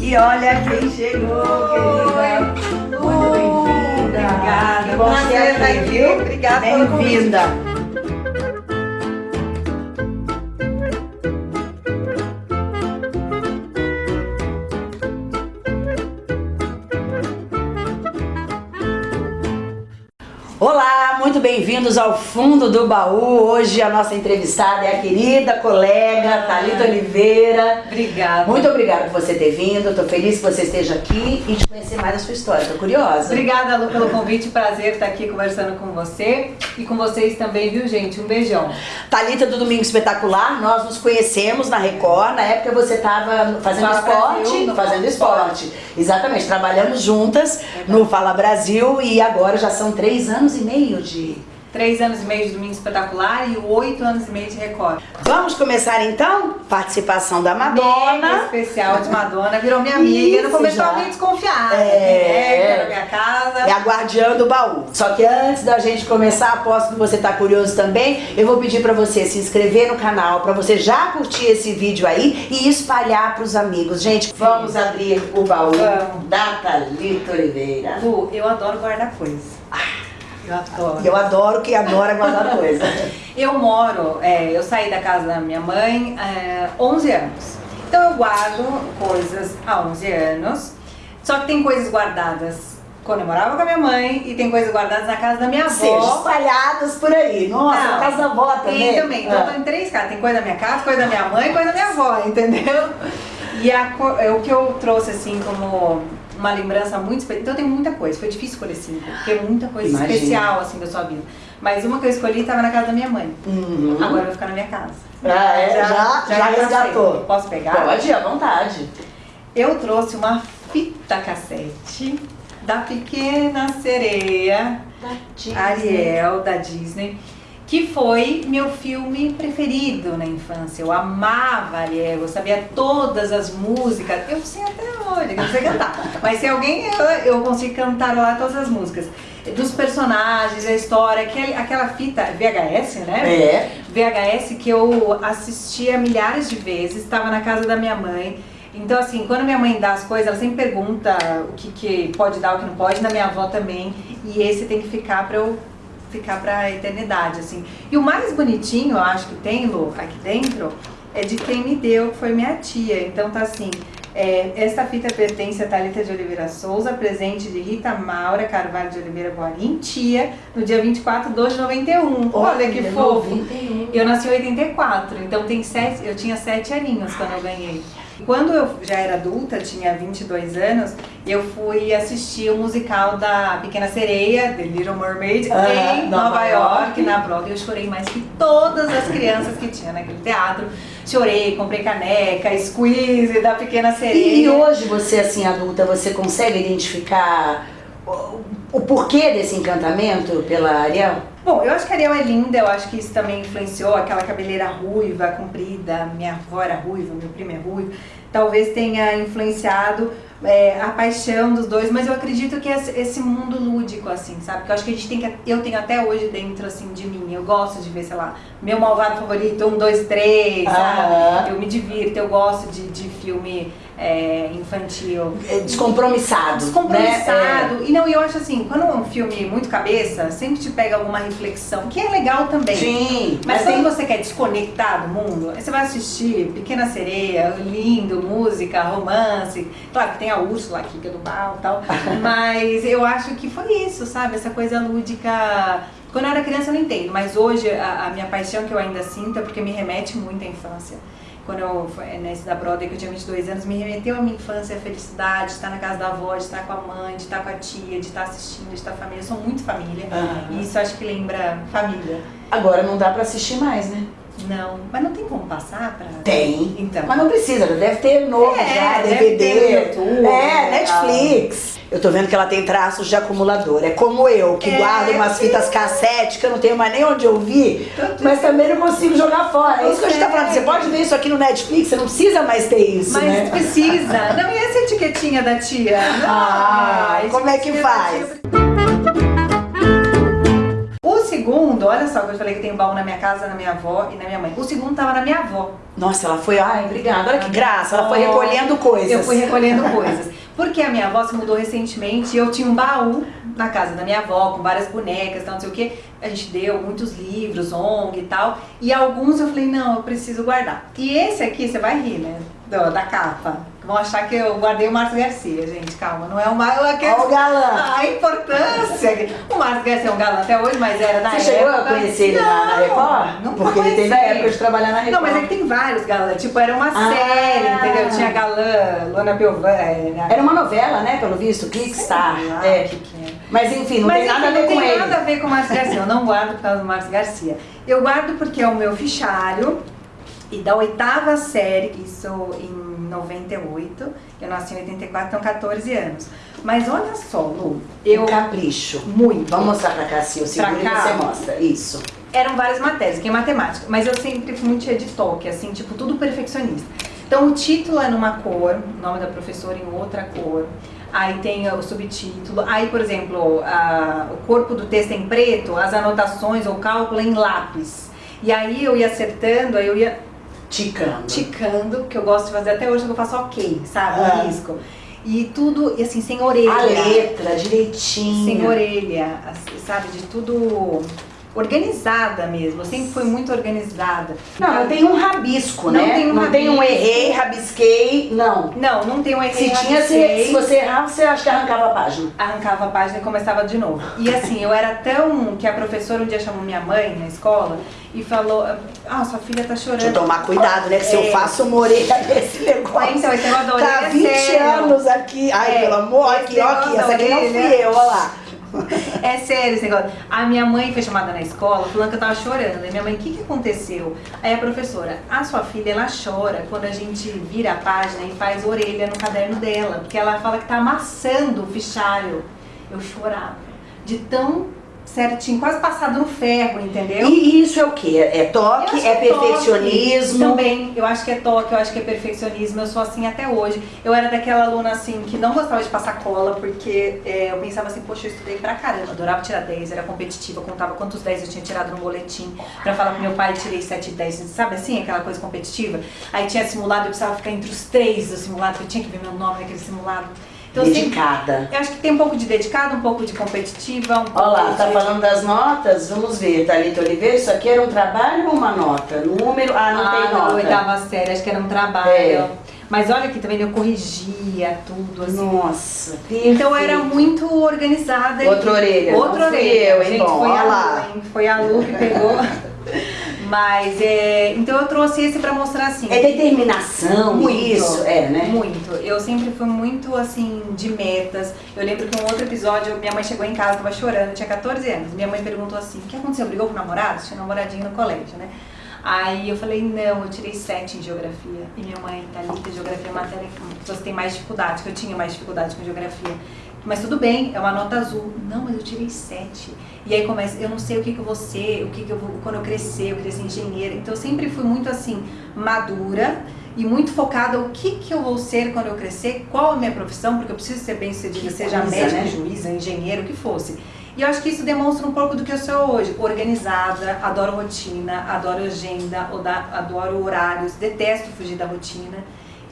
E olha quem chegou, querida. Muito bem-vinda. Obrigada. Bom ter estar aqui, viu? Obrigada Bem-vinda. Bem-vindos ao Fundo do Baú. Hoje a nossa entrevistada é a querida colega Thalita Oliveira. Obrigada. Muito obrigada por você ter vindo. Estou feliz que você esteja aqui e de conhecer mais a sua história. Estou curiosa. Obrigada, Lu, pelo convite. Prazer estar aqui conversando com você e com vocês também, viu, gente? Um beijão. Thalita do Domingo Espetacular, nós nos conhecemos na Record. Na época você estava fazendo Fala esporte, Brasil, fazendo esporte. Exatamente, trabalhamos juntas no Fala Brasil e agora já são três anos e meio de. Três anos e meio de Domingo Espetacular e oito anos e meio de Record. Vamos começar então? Participação da Mega Madonna. especial de Madonna. Virou minha amiga. Isso, no começo já. eu meio desconfiada. É. Na minha casa. É a guardiã do baú. Só que antes da gente começar, aposto que você tá curioso também, eu vou pedir pra você se inscrever no canal, pra você já curtir esse vídeo aí e espalhar pros amigos. Gente, vamos abrir o baú Vamos. da Thalita Oliveira. Lu, eu adoro guardar coisas. Eu adoro. Eu adoro que adora guardar coisa. Eu moro, é, eu saí da casa da minha mãe é, 11 anos. Então eu guardo coisas há 11 anos. Só que tem coisas guardadas quando eu morava com a minha mãe e tem coisas guardadas na casa da minha Ou seja, avó. espalhadas por aí. Nossa, Não. na casa da avó também. Tem também. Então eu tô Ah. em três casas. Tem coisa da minha casa, coisa da minha mãe e coisa da minha avó, entendeu? E a é, o que eu trouxe assim como uma lembrança muito especial. Então tem muita coisa. Foi difícil escolher cinco, porque é muita coisa Imagino. especial assim da sua vida. Mas uma que eu escolhi estava na casa da minha mãe. Uhum. Agora vai ficar na minha casa. Ah, é? Já- já passei. resgatou. Posso pegar? Pode, à vontade. Eu trouxe uma fita cassete da Pequena Sereia, Ariel, da Disney, que foi meu filme preferido na infância. Eu amava Ariel, eu sabia todas as músicas. Eu sei até hoje, eu não sei cantar. Mas se alguém, eu, eu consigo cantar lá todas as músicas. Dos personagens, a história, aquele, aquela fita VHS, né? É. VHS que eu assistia milhares de vezes, estava na casa da minha mãe. Então, assim, quando minha mãe dá as coisas, ela sempre pergunta o que, que pode dar, o que não pode, na minha avó também. E esse tem que ficar pra eu ficar pra eternidade, assim. E o mais bonitinho, eu acho que tem, Lu, aqui dentro, é de quem me deu, que foi minha tia. Então tá assim, é, esta fita pertence a Thalita de Oliveira Souza, presente de Rita Maura Carvalho de Oliveira Boarim, tia, no dia 24 de 2 de 91. Olha que fofo! 91. Eu nasci em 84, então tem sete, eu tinha sete aninhos quando eu ganhei. Quando eu já era adulta, tinha 22 anos, eu fui assistir o musical da Pequena Sereia, The Little Mermaid, Ah, em Nova Nova York. York, na Broadway. Eu chorei mais que todas as crianças que tinha naquele teatro. Chorei, comprei caneca, squeeze da Pequena Sereia. E, hoje você, assim, adulta, você consegue identificar o, o porquê desse encantamento pela Ariel? Bom, eu acho que a Ariel é linda, eu acho que isso também influenciou aquela cabeleira ruiva, comprida, minha avó era ruiva, meu primo é ruivo, talvez tenha influenciado é, a paixão dos dois, mas eu acredito que esse, mundo lúdico, assim, sabe? Porque eu acho que a gente tem que, eu tenho até hoje dentro, assim, de mim, eu gosto de ver, sei lá, meu malvado favorito, um, dois, três, sabe? Eu me divirto, eu gosto de, de filme é, infantil. É Descompromissado. Descompromissado. Né? E não, eu acho assim, quando é um filme muito cabeça, sempre te pega alguma reflexão, que é legal É. também. Sim, Mas, mas quando tem... você quer desconectar do mundo, você vai assistir Pequena Sereia, lindo, música, romance. Claro que tem a Úrsula aqui, que é do mal e tal. mas eu acho que foi isso, sabe? Essa coisa lúdica. Quando eu era criança eu não entendo, mas hoje a, a minha paixão que eu ainda sinto é porque me remete muito à infância. Quando eu, nesse da Broadway, que eu tinha 22 anos, me remeteu à minha infância, a felicidade, de estar na casa da avó, de estar com a mãe, de estar com a tia, de estar assistindo, de estar família. Eu sou muito família. Aham. E isso acho que lembra família. Agora não dá pra assistir mais, né? Não, mas não tem como passar pra. Tem. Então. Mas não precisa, já deve ter novo É, já, DVD. YouTube, é, e Netflix. Eu tô vendo que ela tem traços de acumulador. É como eu, que É, guardo umas sim. fitas cassete que eu não tenho mais nem onde ouvir, Tanto mas também não consigo jogar fora. É isso que a gente tá falando. Você pode ver isso aqui no Netflix, você não precisa mais ter isso, Mas né? precisa. Não, e essa etiquetinha da tia? Ah, a como é que faz? Segundo, olha só que eu falei que tem baú na minha casa, na minha avó e na minha mãe. O segundo tava na minha avó. Nossa, ela foi, ai, obrigada, olha que graça, ela foi recolhendo coisas. Eu fui recolhendo coisas. Porque a minha avó se mudou recentemente e eu tinha um baú na casa da minha avó, com várias bonecas, tal, não sei o que. A gente deu muitos livros, ONG e tal. E alguns eu falei, não, eu preciso guardar. E esse aqui, você vai rir, né? Da, da capa. Vão achar que eu guardei o Márcio Garcia, gente, calma. Não é o Márcio Garcia. Olha o galã. A importância. O Márcio Garcia é um galã até hoje, mas era da Você época. chegou a conhecer ele na, na Record? Não Porque ele teve a conheci. época de trabalhar na Record. Não, mas é que tem vários galãs. Tipo, era uma Ah. série, entendeu? Tinha galã, Luana Piovani. Era... Era uma novela, né, pelo visto, Clickstar. É. o que que é. Mas enfim, não Mas tem nada a enfim, ver não com tem ele. nada a ver com o Márcio Garcia. Eu não guardo por causa do Márcio Garcia. Eu guardo porque é o meu fichário e da oitava série, isso em 98, eu nasci em 84, então 14 anos. Mas olha só, Lu, eu Um capricho. muito. Vamos mostrar pra cá, se eu seguro e você mostra. Isso. eram várias matérias, que é matemática, mas eu sempre fui muito cheia de toque, assim, tipo, tudo perfeccionista. Então o título é numa cor, o nome da professora em outra cor, aí tem o subtítulo, aí, por exemplo, a- o corpo do texto em preto, as anotações ou cálculo em lápis. E aí eu ia acertando, aí eu ia Ticando. ticando, que eu gosto de fazer até hoje, que eu faço ok, sabe, Ah. risco. E tudo, e assim, sem orelha. A letra, direitinho. Sem orelha, assim, sabe, de tudo organizada mesmo. Eu sempre fui muito organizada. Não, não tem um rabisco, Não né? tem um não tem um rabisco. errei, rabisquei, não. Não, não tem um erro. Se tinha, se, se você errava, você acha que arrancava a página. arrancava a página e começava de novo. E assim, eu era tão que a professora um dia chamou minha mãe na escola e falou: Ah, sua filha tá chorando. Deixa eu tomar cuidado, né? Que se eu É. faço uma orelha desse negócio. Ah, então, esse negócio da orelha Tá é 20 sério. anos aqui. Ai, É, pelo amor, aqui, ó, aqui. Essa aqui não fui eu, ó lá. É sério esse negócio. A minha mãe foi chamada na escola falando que eu tava chorando. E minha mãe, o que que aconteceu? Aí a professora, a sua filha, ela chora quando a gente vira a página e faz orelha no caderno dela. Porque ela fala que tá amassando o fichário. Eu chorava. De tão certinho, quase passado no ferro, entendeu? E isso é o quê? É toque? acho É que toque perfeccionismo? Também, eu acho que é toque, eu acho que é perfeccionismo, eu sou assim até hoje. Eu era daquela aluna assim que não gostava de passar cola, porque é, eu pensava assim, poxa, eu estudei pra caramba, adorava tirar 10, era competitiva, contava quantos 10 eu tinha tirado no boletim, pra falar pro meu pai, tirei 7 e 10, sabe assim, aquela coisa competitiva? Aí tinha simulado, eu precisava ficar entre os três do simulado, porque eu tinha que ver meu nome naquele simulado. Então, sempre- Dedicada. eu acho que tem um pouco de dedicado, um pouco de competitiva, um Olha lá, tá de... falando das notas? Vamos ver, Thalita Oliveira, isso aqui era um trabalho ou uma nota? Número? Ah, não ah, tem na nota. oitava série, acho que era um trabalho. É. Mas olha aqui, também eu corrigia tudo, assim. Nossa, Então era perfeito. muito organizada. Outra orelha, Outra não orelha. eu, hein, Gente, bom, foi a. Lu, hein? Foi a Lu que pegou. Mas, é, então eu trouxe esse pra mostrar assim. É determinação, Muito. isso, é, né? Muito. Eu sempre fui muito, assim, de metas. Eu lembro que um outro episódio, minha mãe chegou em casa, tava chorando, tinha 14 anos. Minha mãe perguntou assim, o que aconteceu? Brigou com o namorado? Tinha um namoradinho no colégio, né? Aí eu falei, não, eu tirei 7 em geografia. E minha mãe, Thalita, geografia é matéria que as pessoas têm mais dificuldade, que eu tinha mais dificuldade com geografia. Mas tudo bem, é uma nota azul. Não, mas eu tirei 7. E aí começa, eu não sei o que, que eu vou ser, o que, que eu vou, quando eu crescer, eu queria ser engenheira. Então eu sempre fui muito assim, madura e muito focada o que, que eu vou ser quando eu crescer, qual a minha profissão, porque eu preciso ser bem sucedida, Que seja coisa, médica, né? juíza, engenheiro, o que fosse. E eu acho que isso demonstra um pouco do que eu sou hoje. Organizada, adoro rotina, adoro agenda, adoro horários, detesto fugir da rotina.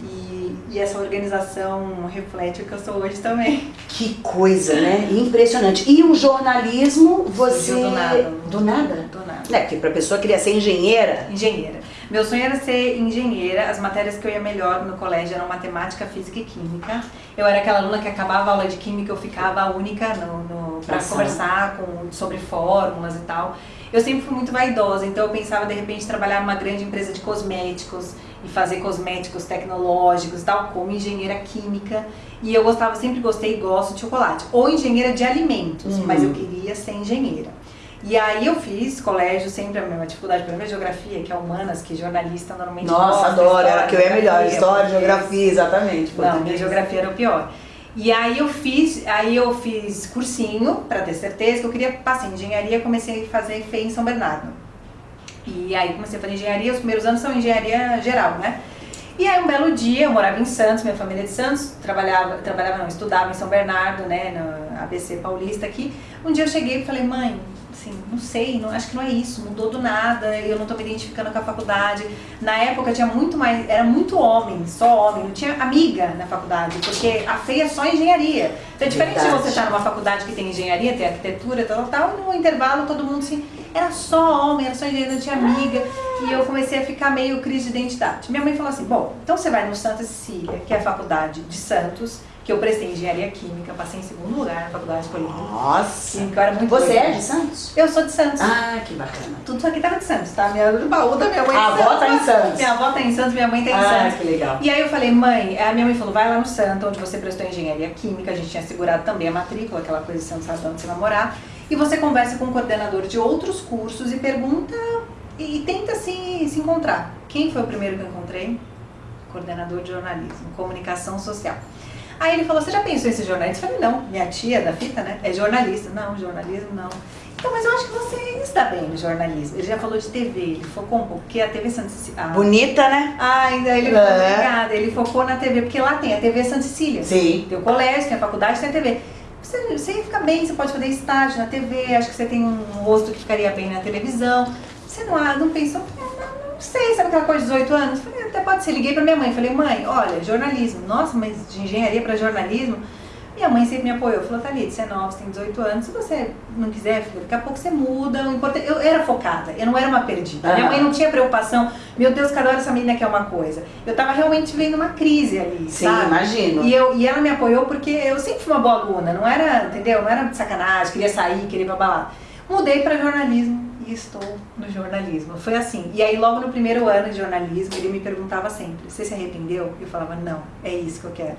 E, e essa organização reflete o que eu sou hoje também. Que coisa, né? Impressionante. E o jornalismo, você... Do nada. Do nada? Do nada. É, porque pra pessoa queria ser engenheira, Engenheira. Meu sonho era ser engenheira. As matérias que eu ia melhor no colégio eram matemática, física e química. Eu era aquela aluna que acabava a aula de química, eu ficava a única no, no, pra Na sala. conversar com, sobre fórmulas e tal. Eu sempre fui muito vaidosa, então eu pensava de repente trabalhar numa grande empresa de cosméticos e fazer cosméticos tecnológicos e tal, como engenheira química. E eu gostava, sempre gostei e gosto de chocolate. Ou engenheira de alimentos, Uhum. mas eu queria ser engenheira. E aí eu fiz colégio, sempre a mesma dificuldade para ver geografia, que é humanas, que jornalista normalmente Nossa, adoro, história, era que eu é melhor. História, português. geografia, exatamente. Não, minha geografia era o pior. E aí eu fiz, aí eu fiz cursinho para ter certeza que eu queria passar em engenharia, comecei a fazer FEI em São Bernardo. E aí comecei a fazer engenharia, os primeiros anos são engenharia geral, né? E aí um belo dia, eu morava em Santos, minha família é de Santos, trabalhava, trabalhava não, estudava em São Bernardo, né, no ABC Paulista aqui. Um dia eu cheguei e falei, mãe, assim, não sei, não, acho que não é isso, mudou do nada, eu não tô me identificando com a faculdade. Na época tinha muito mais, era muito homem, só homem, não tinha amiga na faculdade, porque a feia é só engenharia. Então é diferente Verdade. de você estar numa faculdade que tem engenharia, tem arquitetura, tal, tal, e no intervalo todo mundo assim, era só homem, era só engenharia, não tinha amiga. E eu comecei a ficar meio crise de identidade. Minha mãe falou assim, bom, então você vai no Santa Cecília, que é a faculdade de Santos, que eu prestei engenharia química, passei em segundo lugar na faculdade escolhida. Nossa. Que eu era muito Você é de Santos? Eu sou de Santos. Ah, que bacana. Tudo isso aqui tava de Santos, tá? Minha, o baú da minha mãe A é de avó tá em Santos. Minha avó tá em Santos, minha mãe tá em Ah, Santos. que legal. E aí eu falei, mãe, a minha mãe falou, vai lá no Santo, onde você prestou engenharia química, a gente tinha segurado também a matrícula, aquela coisa de Santos sabe onde você vai morar, e você conversa com o coordenador de outros cursos e pergunta e, e tenta se, se encontrar. Quem foi o primeiro que eu encontrei? Coordenador de jornalismo, comunicação social. Aí ele falou, você já pensou em ser jornalista? Eu falei, não, minha tia da fita, né, é jornalista. Não, jornalismo não. Então, mas eu acho que você está bem no jornalismo. Ele já falou de TV, ele focou um pouco, porque a TV Santa Cecília... Ah, Bonita, né? ah, ainda ele É. foi obrigada, ele focou na TV, porque lá tem a TV Santa Cecília. Sim. Tem o colégio, tem a faculdade, tem a TV. Você, você fica bem, você pode fazer estágio na TV, acho que você tem um rosto que ficaria bem na televisão. Você não, ah, não pensou, "Ah, não, não sei, sabe aquela coisa de 18 anos? Falei, até pode ser. Liguei pra minha mãe, falei, mãe, olha, jornalismo. Nossa, mas de engenharia pra jornalismo? Minha mãe sempre me apoiou, falou, Thalita, você é nova, você tem 18 anos, se você não quiser, filha, daqui a pouco você muda. Eu era focada, eu não era uma perdida. Minha mãe não tinha preocupação, meu Deus, cada hora essa menina quer uma coisa. Eu tava realmente vendo uma crise ali, Sim, sabe? imagino. E, eu, e ela me apoiou porque eu sempre fui uma boa aluna, não era, entendeu? Não era de sacanagem, queria sair, queria ir pra balada. Mudei para jornalismo e estou no jornalismo. Foi assim. E aí, logo no primeiro ano de jornalismo, ele me perguntava sempre: Você se arrependeu? Eu falava: Não, é isso que eu quero.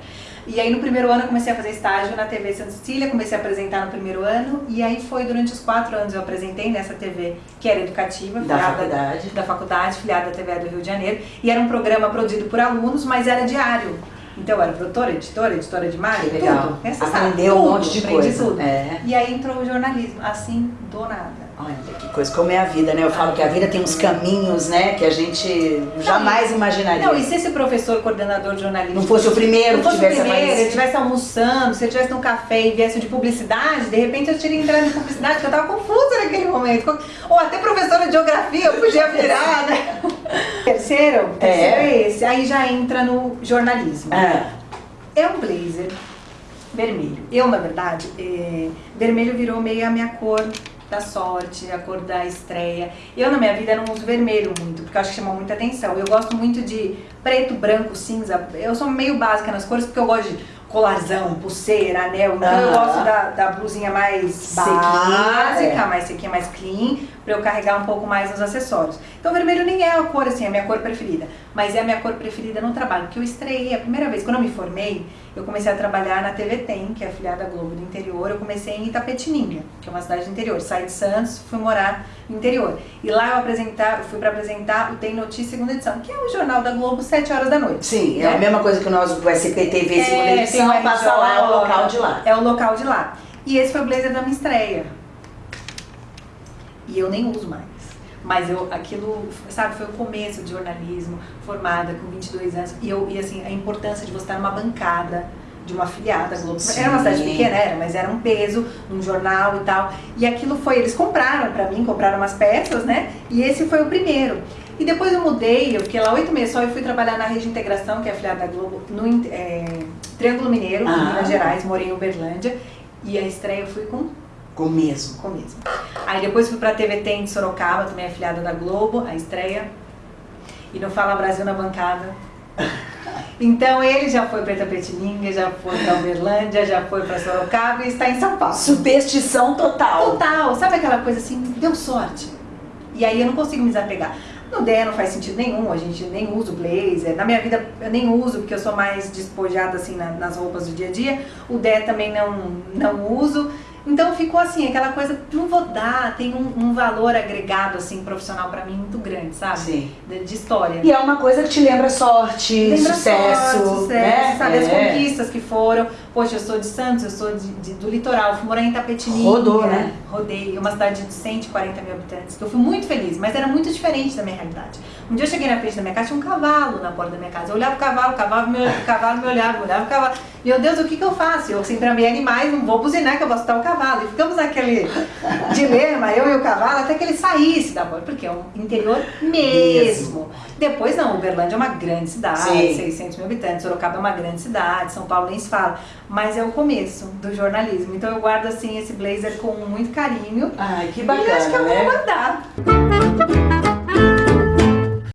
E aí, no primeiro ano, eu comecei a fazer estágio na TV Santa Cecília, comecei a apresentar no primeiro ano. E aí, foi durante os quatro anos eu apresentei nessa TV que era educativa, Da filiada faculdade. da faculdade, filiada da TV do Rio de Janeiro. E era um programa produzido por alunos, mas era diário. Então, eu era produtora, editora, editora de imagem, Que legal. tudo. Aprendeu um monte de aprendi coisa. tudo. É. E aí entrou o jornalismo, assim, do nada. Olha que coisa, como é a vida, né? Eu falo que a vida tem uns caminhos, né? Que a gente jamais imaginaria. Não, e se esse professor coordenador de jornalismo Não fosse o primeiro não que fosse o tivesse primeiro, ele estivesse almoçando, se ele estivesse num café e viesse de publicidade, de repente eu teria entrado em publicidade, porque eu estava confusa naquele momento. Ou até professora de geografia eu podia virar, né? Terceiro, terceiro é esse. Aí já entra no jornalismo. Ah, É um blazer vermelho. Eu, na verdade, é, vermelho virou meio a minha cor da sorte, a cor da estreia. Eu, na minha vida, não uso vermelho muito, porque eu acho que chama muita atenção. Eu gosto muito de preto, branco, cinza. Eu sou meio básica nas cores, porque eu gosto de colarzão, pulseira, anel. Então eu Aham. gosto da, da blusinha mais Sequinha, básica, é. mais sequinha, mais clean, pra eu carregar um pouco mais nos acessórios. Então vermelho nem é a cor, assim, é a minha cor preferida. Mas é a minha cor preferida no trabalho, porque eu estreiei a primeira vez, quando eu me formei, eu comecei a trabalhar na TV Tem, que é a filiada Globo do interior. Eu comecei em Itapetininga, que é uma cidade do interior. Saí de Santos, fui morar no interior. E lá eu apresentar, eu fui para apresentar o Tem Notícia segunda edição, que é o jornal da Globo, 7 horas da noite. sim, é a mesma coisa que nós do SPTV segunda É, edição, tem o passa lá, é o local de lá. É o local de lá. E esse foi o blazer da minha estreia. E eu nem uso mais. Mas eu, aquilo, sabe, foi o começo de jornalismo, formada com 22 anos. E, eu, e assim, a importância de você estar numa bancada de uma afiliada Globo. Era uma cidade Sim. pequena, era, mas era um peso, um jornal e tal. E aquilo foi, eles compraram pra mim, compraram umas peças, né? E esse foi o primeiro. E depois eu mudei, eu fiquei lá oito meses só e fui trabalhar na Rede Integração, que é a afiliada da Globo, no é, Triângulo Mineiro, Ah. em Minas Gerais, morei em Uberlândia. E a estreia eu fui com Com mesmo. com mesmo. Aí depois fui pra TV Tem de Sorocaba, também afiliada da Globo, a estreia. E no Fala Brasil na bancada. Então ele já foi pra Itapetininga, já foi pra Uberlândia, já foi pra Sorocaba e está em São Paulo. Superstição total. Total, sabe aquela coisa assim, deu sorte. E aí eu não consigo me desapegar. No DE não faz sentido nenhum, a gente nem usa o blazer. Na minha vida eu nem uso, porque eu sou mais despojada assim na- nas roupas do dia a dia. O DE também não, não uso. Então ficou assim, aquela coisa, não vou dar, tem um, um valor agregado assim profissional pra mim muito grande, sabe? Sim. De, de história. E é uma coisa que te lembra sorte, Lembra sucesso, sorte, sucesso, né? sabe? As É. conquistas que foram. Poxa, eu sou de Santos, eu sou de, de- do litoral, fui morar em Tapetininga. Rodou, né? Rodei, uma cidade de 140 mil habitantes, que eu fui muito feliz, mas era muito diferente da minha realidade. Um dia eu cheguei na frente da minha casa, tinha um cavalo na porta da minha casa. Eu olhava o cavalo, o cavalo me, o cavalo me olhava, eu olhava o cavalo. Meu Deus, o que que eu faço? Eu sempre amei animais, não vou buzinar que eu vou assustar o cavalo. E ficamos naquele dilema, eu e o cavalo, até que ele saísse da borda, porque é um interior mesmo. mesmo. Depois não, Uberlândia é uma grande cidade, Sim. 600 mil habitantes, Sorocaba é uma grande cidade, São Paulo nem se fala. Mas é o começo do jornalismo. Então eu guardo assim esse blazer com muito carinho. Ai, que bacana, E acho que eu né? vou mandar.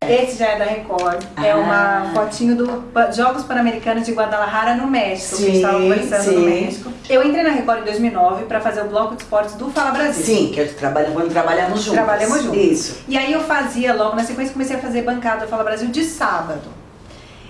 Esse já é da Record. É ah. É uma fotinho do Jogos Pan-Americanos de Guadalajara, no México. Sim, que a gente estava conversando sim. no México. Eu entrei na Record em 2009 para fazer o bloco de esportes do Fala Brasil. Sim, que trabalha, quando trabalhamos juntos. Trabalhamos juntos. Isso. E aí eu fazia, logo na sequência, comecei a fazer bancada do Fala Brasil de sábado.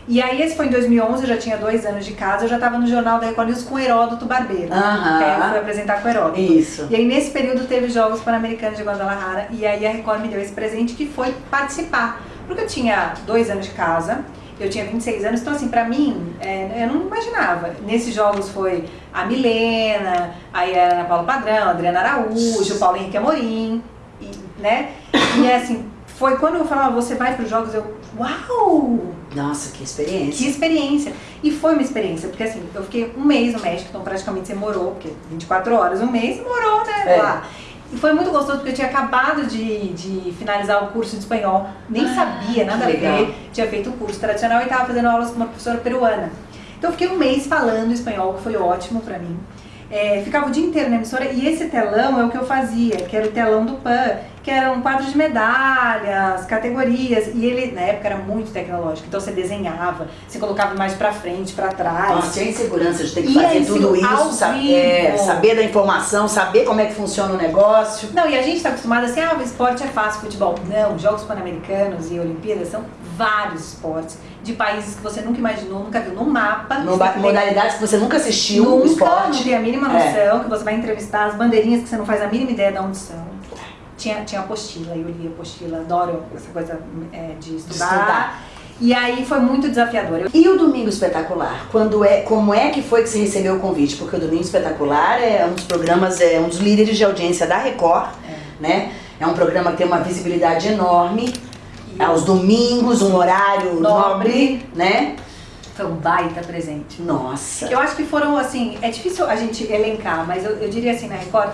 E aí esse foi em 2011, eu já tinha dois anos de casa, eu já estava no Jornal da Record News com o Heródoto Barbeiro. Aham. Que aí eu fui apresentar com o Heródoto. Isso. E aí nesse período teve Jogos Pan-Americanos de Guadalajara, e aí a Record me deu esse presente que foi participar porque eu tinha dois anos de casa, eu tinha 26 anos, então assim, pra mim, é, eu não imaginava. Nesses jogos foi a Milena, aí a Ana Paula Padrão, a Adriana Araújo, o Paulo Henrique Amorim, e, né? E assim, foi quando eu falava, você vai pros jogos, eu, uau! Nossa, que experiência. Que experiência. E foi uma experiência, porque assim, eu fiquei um mês no México, então praticamente você morou, porque 24 horas, um mês, morou, né, é. lá. E foi muito gostoso porque eu tinha acabado de, de finalizar o curso de espanhol, nem ah, sabia nada a ver, tinha feito o curso tradicional e estava fazendo aulas com uma professora peruana. Então eu fiquei um mês falando espanhol, que foi ótimo para mim. É, ficava o dia inteiro na emissora e esse telão é o que eu fazia, que era o telão do PAN, que era um quadro de medalhas, categorias, e ele na época era muito tecnológico, então você desenhava, você colocava mais pra frente, pra trás. Nossa, tinha insegurança de ter que e fazer tudo isso, saber, é, saber da informação, saber como é que funciona o negócio. Não, e a gente tá acostumado assim, ah, o esporte é fácil, futebol. Não, Jogos Pan-Americanos e Olimpíadas são vários esportes de países que você nunca imaginou, nunca viu no mapa. No modalidades que você nunca assistiu nunca, esporte. não tem a mínima é. noção, é. que você vai entrevistar as bandeirinhas que você não faz a mínima ideia de onde são. Tinha, tinha apostila, eu li apostila, adoro essa coisa é, de estudar. De estudar. E aí foi muito desafiador. E o Domingo Espetacular? Quando é, como é que foi que você recebeu o convite? Porque o Domingo Espetacular é um dos programas, é um dos líderes de audiência da Record, é. né? É um programa que tem uma visibilidade enorme aos domingos, um horário nobre, nobre né? Foi um baita presente. Nossa. Eu acho que foram, assim, é difícil a gente elencar, mas eu, eu diria assim, na Record,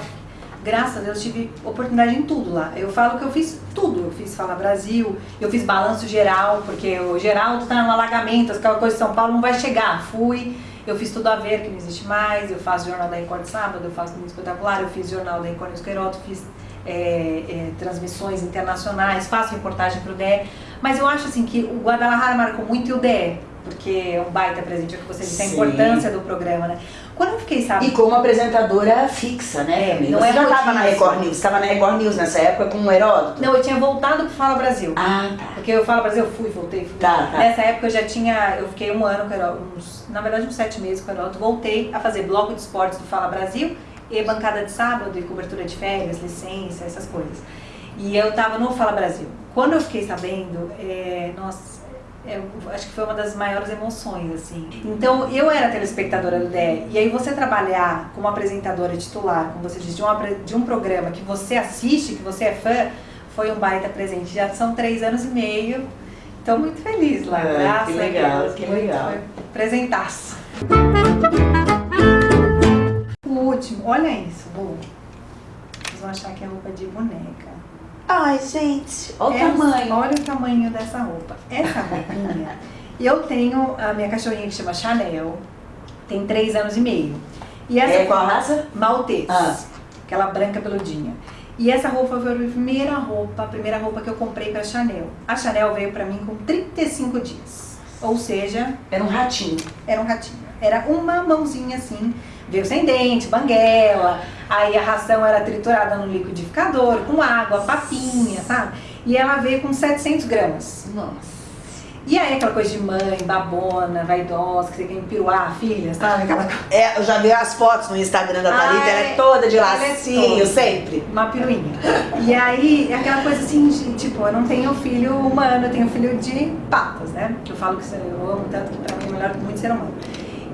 graças a Deus tive oportunidade em tudo lá. Eu falo que eu fiz tudo. Eu fiz Fala Brasil, eu fiz balanço geral, porque o Geraldo tá no alagamento, aquela coisa de São Paulo não vai chegar. Fui. Eu fiz tudo a ver, que não existe mais. Eu faço Jornal da Record sábado, eu faço Muito Espetacular, eu fiz Jornal da Record News fiz é, é, transmissões internacionais, faço reportagem para o DE, mas eu acho assim que o Guadalajara marcou muito e o DE, porque é um baita presente, é que você disse a importância do programa, né? Quando eu fiquei sabendo... E como apresentadora fixa, né? É, não você é já estava na Record News, estava na Record News nessa época com o Heródoto? Não, eu tinha voltado pro Fala Brasil. Ah, tá. Porque eu Fala Brasil, eu fui, voltei, fui. Tá, tá. Nessa época eu já tinha, eu fiquei um ano com o Heródoto, uns, na verdade uns sete meses com o Heródoto, voltei a fazer bloco de esportes do Fala Brasil e bancada de sábado e cobertura de férias, licença, essas coisas. E eu tava no Fala Brasil. Quando eu fiquei sabendo, é, nossa, é, acho que foi uma das maiores emoções, assim. Então, eu era telespectadora do DE, e aí você trabalhar como apresentadora titular, como você diz, de, uma, de um programa que você assiste, que você é fã, foi um baita presente. Já são três anos e meio, estou muito feliz lá, é, graças que legal, a Deus. Que legal. Foi presentaço último, olha isso, Bu. Vocês vão achar que é roupa de boneca. Ai, gente, olha o tamanho. Olha o tamanho dessa roupa. Essa roupinha, eu tenho a minha cachorrinha que chama Chanel, tem três anos e meio. E essa é qual raça? Maltês. Ah. Aquela branca peludinha. E essa roupa foi a primeira roupa, a primeira roupa que eu comprei pra Chanel. A Chanel veio pra mim com 35 dias. Ou seja... Era um ratinho. Era um ratinho. Era uma mãozinha assim, veio sem dente, banguela, aí a ração era triturada no liquidificador, com água, papinha, sabe? E ela veio com 700 gramas. Nossa. E aí aquela coisa de mãe, babona, vaidosa, que você quer empiruar a filha, sabe? Aquela... É, eu já vi as fotos no Instagram da Thalita, ela é toda de é lacinho, é sempre. Uma piruinha. E aí, aquela coisa assim, de, tipo, eu não tenho filho humano, eu tenho filho de patas, né? Que eu falo que eu amo tanto que pra mim é melhor que muito ser humano.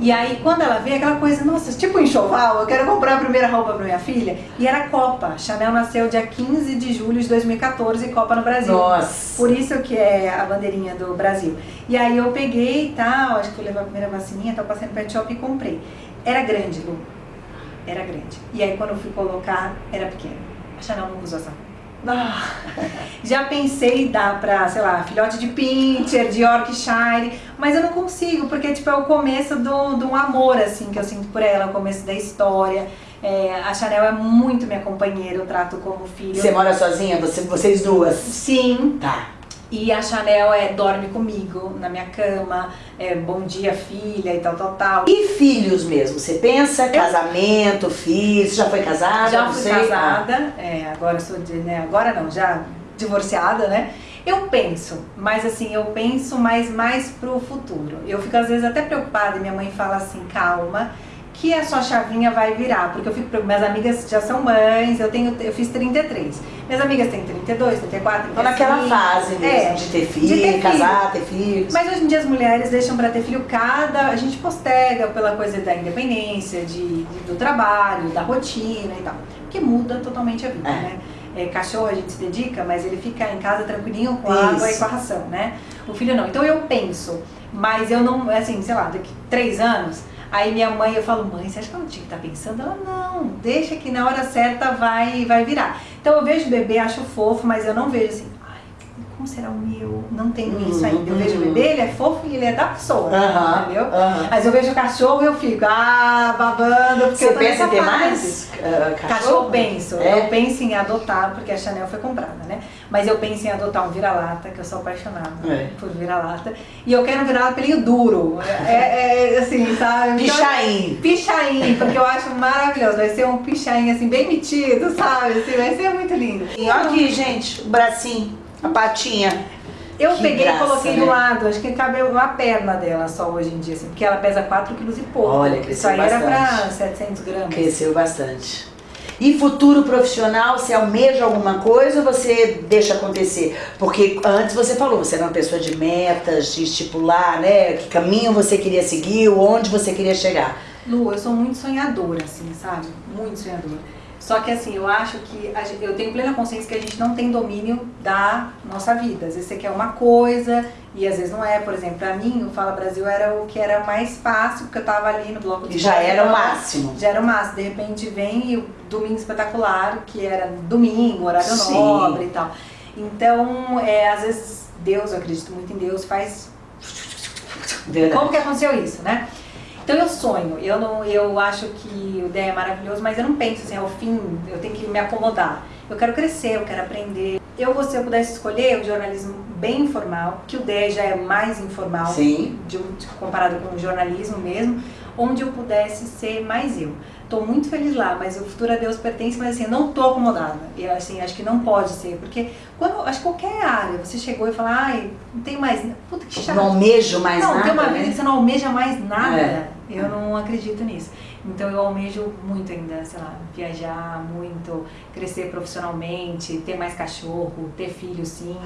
E aí, quando ela veio, aquela coisa, nossa, tipo enxoval, eu quero comprar a primeira roupa pra minha filha. E era Copa. Chanel nasceu dia 15 de julho de 2014, Copa no Brasil. Nossa! Por isso que é a bandeirinha do Brasil. E aí eu peguei e tal, acho que eu levei a primeira vacininha, tava passando no pet shop e comprei. Era grande, Lu. era grande. E aí quando eu fui colocar, era pequeno. A Chanel não usou essa ah, já pensei em dar pra, sei lá, filhote de pincher, de Yorkshire, mas eu não consigo, porque tipo, é o começo de um amor, assim, que eu sinto por ela, o começo da história. É, a Chanel é muito minha companheira, eu trato como filho. Você mora sozinha? Você, vocês duas? Sim. Tá. E a Chanel é, dorme comigo na minha cama, é, bom dia filha e tal, tal, tal. E filhos mesmo? Você pensa casamento, filhos? Já foi casada? Já fui casada, é, agora sou de, né, agora não, já divorciada, né? Eu penso, mas assim, eu penso mais, mais pro futuro. Eu fico às vezes até preocupada e minha mãe fala assim, calma, que a sua chavinha vai virar, porque eu fico, minhas amigas já são mães, eu tenho, eu fiz 33. Minhas amigas têm 32, 34, 35. Então naquela fase mesmo, é, de ter filho, de ter casar, ter filhos. Mas hoje em dia as mulheres deixam para ter filho cada, a gente postega pela coisa da independência, de, de, do trabalho, da rotina e tal, que muda totalmente a vida, é. né? É, cachorro a gente se dedica, mas ele fica em casa tranquilinho com a água e com a ração, né? O filho não. Então eu penso, mas eu não, assim, sei lá, daqui três anos, Aí minha mãe, eu falo, mãe, você acha que eu não tinha que estar tá pensando? Ela, não, deixa que na hora certa vai, vai virar. Então eu vejo o bebê, acho fofo, mas eu não vejo assim, como será o meu? Não tenho uhum, isso ainda. Eu vejo o bebê, ele é fofo e ele é da pessoa, uhum, entendeu? Uhum. Mas eu vejo o cachorro e eu fico, ah, babando, porque Você pensa em ter mais uh, cachorro? Cachorro penso. É? Eu penso em adotar, porque a Chanel foi comprada, né? Mas eu penso em adotar um vira-lata, que eu sou apaixonada é. por vira-lata. E eu quero um vira-lata pelinho duro. É, é, é assim, sabe? Pichain. Então, pichain, porque eu acho maravilhoso. Vai ser um pichain, assim, bem metido, sabe? Assim, vai ser muito lindo. E olha aqui, gente, o bracinho. A patinha. Eu que peguei graça, e coloquei né? do lado, acho que cabe uma perna dela só hoje em dia, assim, porque ela pesa 4 kg e pouco. Olha, cresceu Isso aí bastante. era pra 700 gramas. Cresceu bastante. E futuro profissional, você almeja alguma coisa ou você deixa acontecer? Porque antes você falou, você era uma pessoa de metas, de estipular, né? Que caminho você queria seguir, onde você queria chegar. Lu, eu sou muito sonhadora, assim, sabe? Muito sonhadora. Só que assim, eu acho que gente, eu tenho plena consciência que a gente não tem domínio da nossa vida. Às vezes você quer uma coisa e às vezes não é. Por exemplo, pra mim, o Fala Brasil era o que era mais fácil, porque eu tava ali no bloco de E já era o máximo. Já era o máximo. De repente vem o Domingo Espetacular, que era domingo, horário Sim. nobre e tal. Então, é, às vezes, Deus, eu acredito muito em Deus, faz... Verdade. Como que aconteceu isso, né? Então eu sonho, eu, não, eu acho que o DEA é maravilhoso, mas eu não penso assim, ao fim, eu tenho que me acomodar. Eu quero crescer, eu quero aprender. Eu, se eu pudesse escolher o jornalismo bem informal, que o DEA já é mais informal, Sim. De, comparado com o jornalismo mesmo, onde eu pudesse ser mais eu. Estou muito feliz lá, mas o futuro a Deus pertence, mas assim, eu não estou acomodada. E assim, acho que não pode ser, porque quando, acho que qualquer área, você chegou e falou, ai, não tem mais, puta que chato. Não almejo mais não, nada. Não, tem uma né? vida que você não almeja mais nada. É. Eu não acredito nisso. Então eu almejo muito ainda, sei lá, viajar muito, crescer profissionalmente, ter mais cachorro, ter filho sim.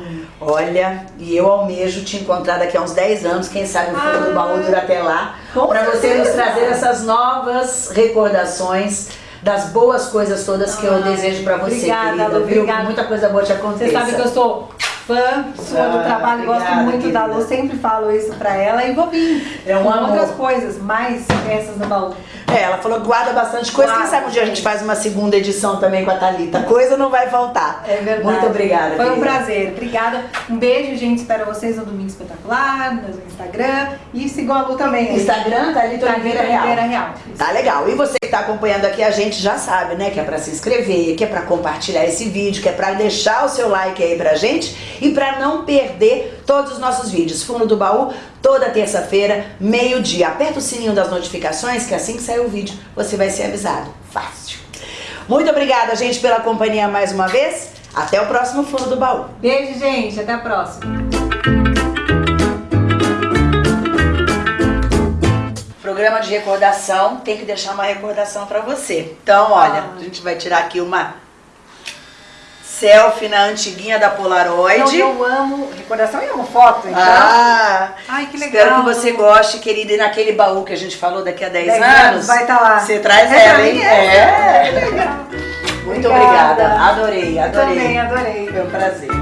Olha, e eu almejo te encontrar daqui a uns 10 anos, quem sabe o fundo ah, do baú dura até lá, para você nos trazer essas novas recordações das boas coisas todas que ah, eu desejo para você, obrigada, querida, viu? Obrigada. Muita coisa boa te acontecer. Você sabe que eu sou fã sua do ah, trabalho, obrigada, gosto muito querida. da Lu, sempre falo isso pra ela e vou vir é um com amor. outras coisas, mais essas no baú. É, ela falou que guarda bastante coisa, guarda, quem sabe um dia a gente faz uma segunda edição também com a Thalita, coisa não vai faltar. É verdade. Muito obrigada, Foi querida. um prazer, obrigada. Um beijo, gente, espero vocês no Domingo Espetacular, no Instagram e sigam a Lu também. Instagram, Thalita Oliveira Real. Oliveira Real. Tá legal. E você que tá acompanhando aqui a gente já sabe, né, que é pra se inscrever, que é pra compartilhar esse vídeo, que é pra deixar o seu like aí pra gente e pra não perder todos os nossos vídeos. Fundo do Baú, toda terça-feira, meio-dia. Aperta o sininho das notificações, que assim que sair o vídeo, você vai ser avisado. Fácil. Muito obrigada, gente, pela companhia mais uma vez. Até o próximo Fundo do Baú. Beijo, gente. Até a próxima. Programa de recordação, tem que deixar uma recordação para você. Então, olha, ah. a gente vai tirar aqui uma selfie na antiguinha da Polaroid. Não, eu amo recordação e amo foto, então. Ah, Ai, que legal. Espero que você goste, querida. E naquele baú que a gente falou daqui a 10, 10 anos, anos, vai estar tá lá. Você traz é ela, hein? É. é. Legal. Muito obrigada. obrigada. Adorei, adorei. Também adorei. Foi um prazer.